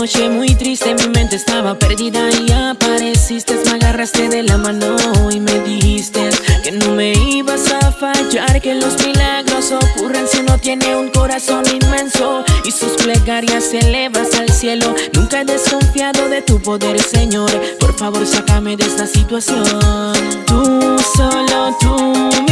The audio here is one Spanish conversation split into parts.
noche muy triste mi mente estaba perdida y apareciste. Me agarraste de la mano y me dijiste Que no me ibas a fallar Que los milagros ocurren si uno tiene un corazón inmenso Y sus plegarias elevas al cielo. Nunca he desconfiado de tu poder Señor. Por favor sácame de esta situación. Tú, solo tú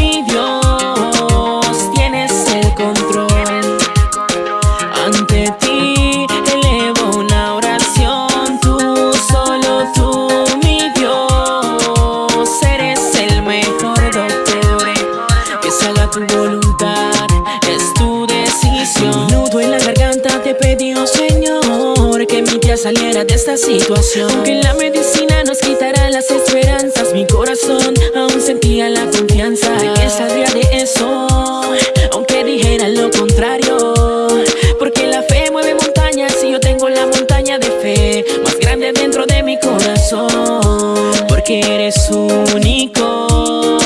saliera de esta situación. Que la medicina nos quitará las esperanzas Mi corazón aún sentía la confianza De que saldría de eso. Aunque dijera lo contrario Porque la fe mueve montañas Y yo tengo la montaña de fe Más grande dentro de mi corazón. Porque eres único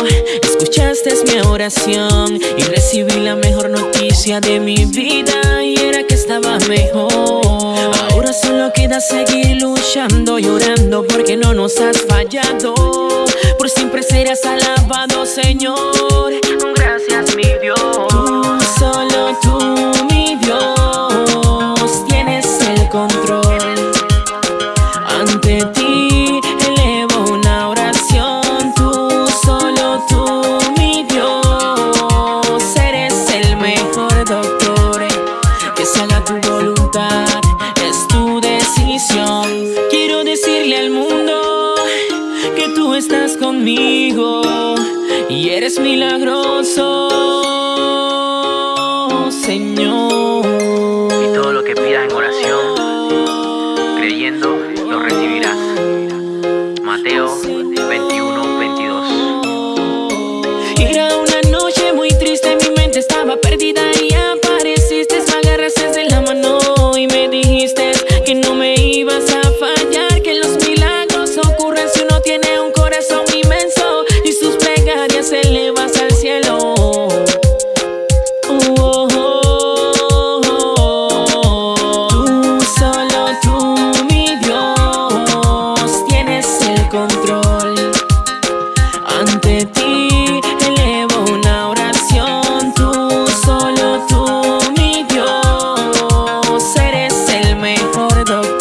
Escuchaste mi oración Y recibí la mejor noticia de mi vida Y era que estaba mejor seguir luchando, llorando porque no nos has fallado. Por siempre serás alabado, Señor. Estás conmigo y eres milagroso, Señor. doctor.